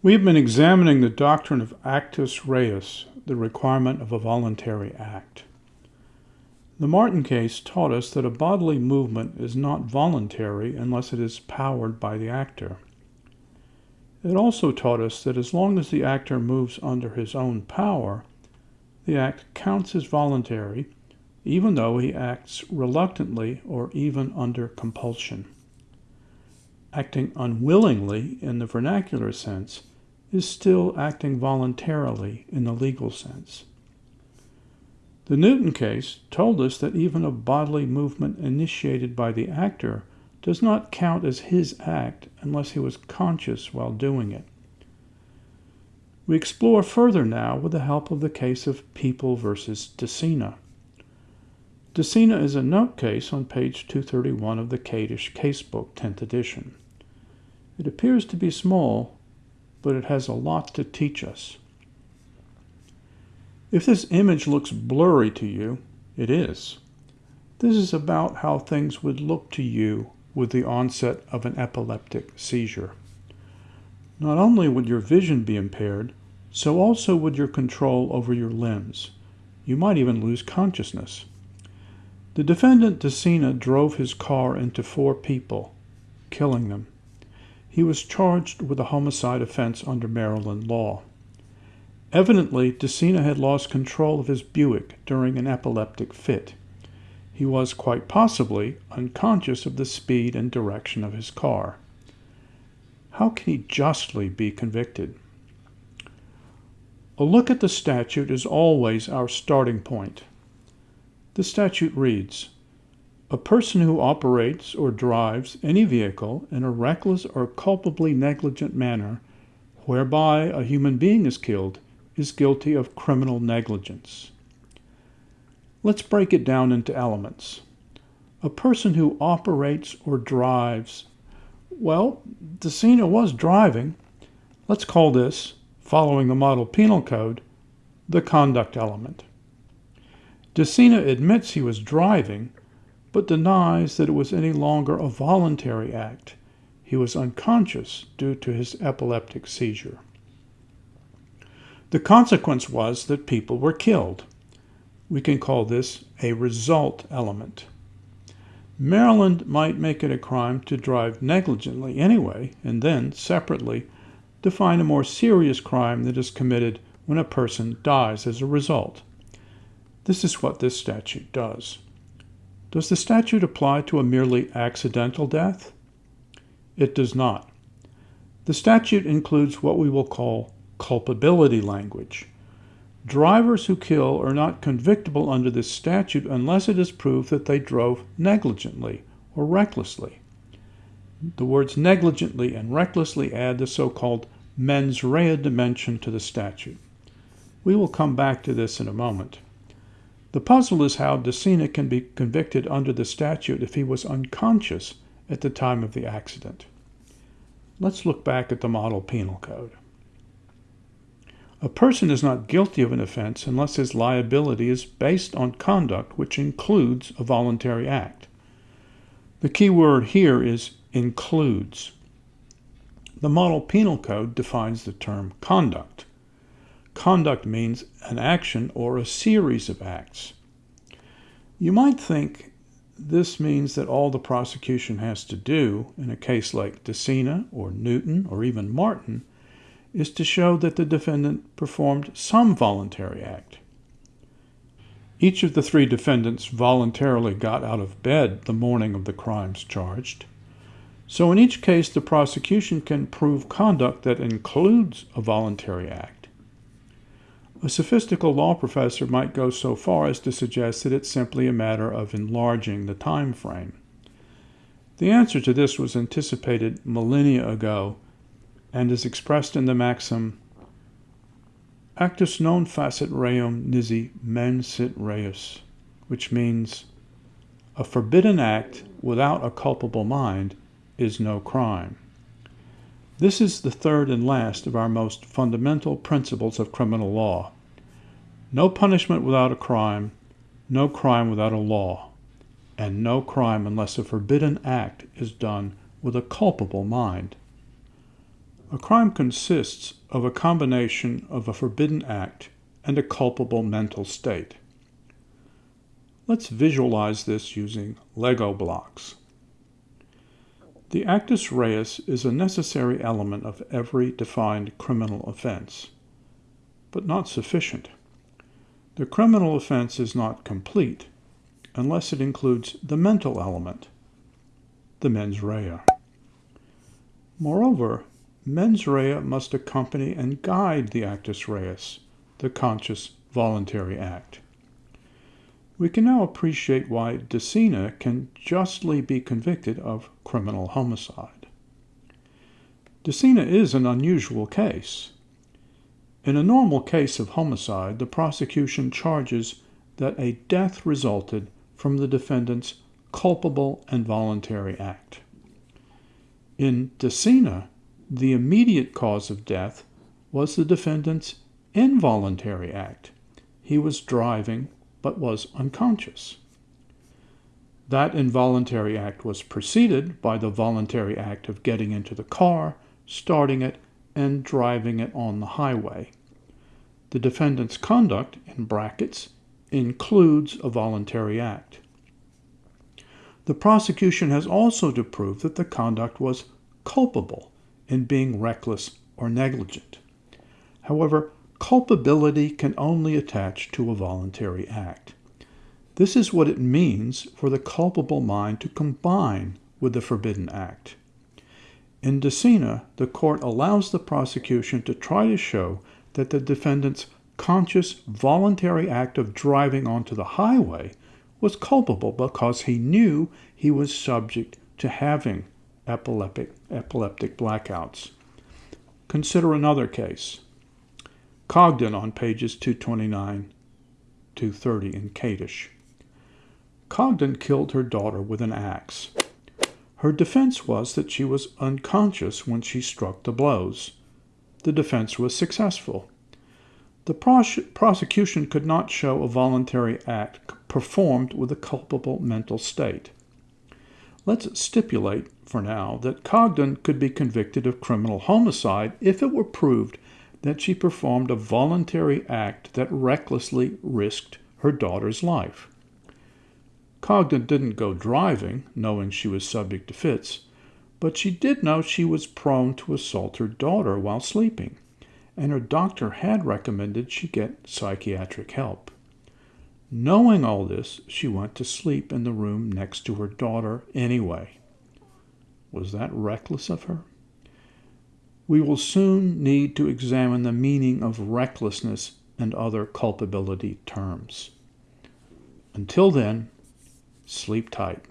We have been examining the doctrine of actus reus, the requirement of a voluntary act. The Martin case taught us that a bodily movement is not voluntary unless it is powered by the actor. It also taught us that as long as the actor moves under his own power, the act counts as voluntary, even though he acts reluctantly or even under compulsion. Acting unwillingly in the vernacular sense is still acting voluntarily in the legal sense. The Newton case told us that even a bodily movement initiated by the actor does not count as his act unless he was conscious while doing it. We explore further now with the help of the case of People versus Decina. Decina is a note case on page 231 of the Kadish Casebook, 10th edition. It appears to be small, but it has a lot to teach us. If this image looks blurry to you, it is. This is about how things would look to you with the onset of an epileptic seizure. Not only would your vision be impaired, so also would your control over your limbs. You might even lose consciousness. The defendant Decina drove his car into four people, killing them. He was charged with a homicide offense under Maryland law. Evidently, Decina had lost control of his Buick during an epileptic fit. He was quite possibly unconscious of the speed and direction of his car. How can he justly be convicted? A look at the statute is always our starting point. The statute reads A person who operates or drives any vehicle in a reckless or culpably negligent manner whereby a human being is killed is guilty of criminal negligence. Let's break it down into elements. A person who operates or drives, well, Decina was driving. Let's call this, following the model penal code, the conduct element. Decina admits he was driving, but denies that it was any longer a voluntary act. He was unconscious due to his epileptic seizure. The consequence was that people were killed. We can call this a result element. Maryland might make it a crime to drive negligently anyway, and then, separately, define a more serious crime that is committed when a person dies as a result. This is what this statute does. Does the statute apply to a merely accidental death? It does not. The statute includes what we will call culpability language. Drivers who kill are not convictable under this statute unless it is proved that they drove negligently or recklessly. The words negligently and recklessly add the so called mens rea dimension to the statute. We will come back to this in a moment. The puzzle is how Decina can be convicted under the statute if he was unconscious at the time of the accident. Let's look back at the model penal code. A person is not guilty of an offense unless his liability is based on conduct which includes a voluntary act. The key word here is includes. The Model Penal Code defines the term conduct. Conduct means an action or a series of acts. You might think this means that all the prosecution has to do in a case like Decina or Newton or even Martin is to show that the defendant performed some voluntary act. Each of the three defendants voluntarily got out of bed the morning of the crimes charged. So, in each case, the prosecution can prove conduct that includes a voluntary act. A sophistical law professor might go so far as to suggest that it's simply a matter of enlarging the time frame. The answer to this was anticipated millennia ago and is expressed in the maxim Actus non facit reum nisi mens sit reus, which means a forbidden act without a culpable mind is no crime. This is the third and last of our most fundamental principles of criminal law. No punishment without a crime, no crime without a law, and no crime unless a forbidden act is done with a culpable mind. A crime consists of a combination of a forbidden act and a culpable mental state. Let's visualize this using Lego blocks. The actus reus is a necessary element of every defined criminal offense, but not sufficient. The criminal offense is not complete unless it includes the mental element, the mens rea. Moreover, mens rea must accompany and guide the actus reus, the conscious voluntary act. We can now appreciate why Decina can justly be convicted of criminal homicide. Decina is an unusual case. In a normal case of homicide, the prosecution charges that a death resulted from the defendant's culpable and voluntary act. In Decina, the immediate cause of death was the defendant's involuntary act. He was driving but was unconscious. That involuntary act was preceded by the voluntary act of getting into the car, starting it, and driving it on the highway. The defendant's conduct, in brackets, includes a voluntary act. The prosecution has also to prove that the conduct was culpable in being reckless or negligent. However, culpability can only attach to a voluntary act. This is what it means for the culpable mind to combine with the forbidden act. In Decina, the court allows the prosecution to try to show that the defendant's conscious, voluntary act of driving onto the highway was culpable because he knew he was subject to having epileptic, epileptic blackouts. Consider another case. Cogdon on pages 229 230 in Kadish. Cogdon killed her daughter with an axe. Her defense was that she was unconscious when she struck the blows. The defense was successful. The pros- prosecution could not show a voluntary act performed with a culpable mental state. Let's stipulate, for now, that Cogdon could be convicted of criminal homicide if it were proved that she performed a voluntary act that recklessly risked her daughter's life. Cogdon didn't go driving, knowing she was subject to fits, but she did know she was prone to assault her daughter while sleeping, and her doctor had recommended she get psychiatric help. Knowing all this, she went to sleep in the room next to her daughter anyway. Was that reckless of her? We will soon need to examine the meaning of recklessness and other culpability terms. Until then, sleep tight.